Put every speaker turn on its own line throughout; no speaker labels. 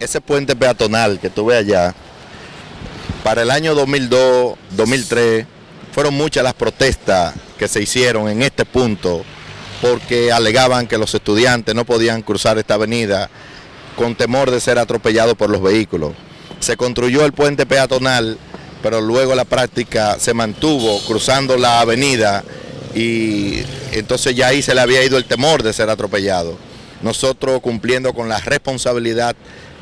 ese puente peatonal que tuve allá, para el año 2002, 2003, fueron muchas las protestas que se hicieron en este punto porque alegaban que los estudiantes no podían cruzar esta avenida con temor de ser atropellados por los vehículos. Se construyó el puente peatonal, pero luego la práctica se mantuvo cruzando la avenida y entonces ya ahí se le había ido el temor de ser atropellado. Nosotros cumpliendo con la responsabilidad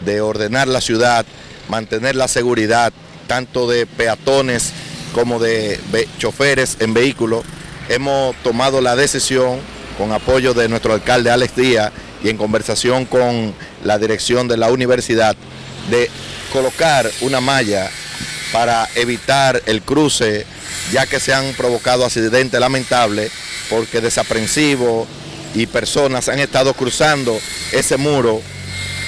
de ordenar la ciudad, mantener la seguridad tanto de peatones como de choferes en vehículos, hemos tomado la decisión con apoyo de nuestro alcalde Alex Díaz y en conversación con la dirección de la universidad de colocar una malla para evitar el cruce ya que se han provocado accidentes lamentables porque desaprensivos y personas han estado cruzando ese muro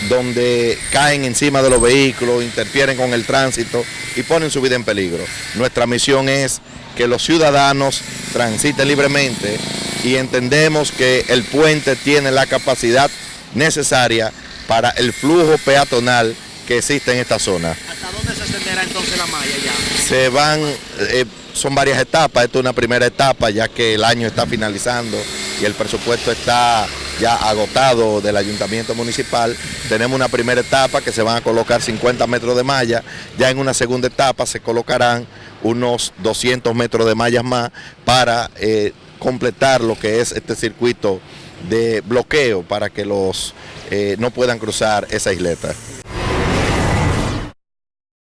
donde caen encima de los vehículos, interfieren con el tránsito y ponen su vida en peligro. Nuestra misión es que los ciudadanos transiten libremente y entendemos que el puente tiene la capacidad necesaria para el flujo peatonal que existe en esta zona.
¿Hasta dónde se extenderá entonces la malla ya?
Se van, eh, son varias etapas, esta es una primera etapa ya que el año está finalizando y el presupuesto está ya agotado del ayuntamiento municipal. Tenemos una primera etapa que se van a colocar 50 metros de malla, ya en una segunda etapa se colocarán unos 200 metros de mallas más para eh, completar lo que es este circuito de bloqueo para que los eh, no puedan cruzar esa isleta.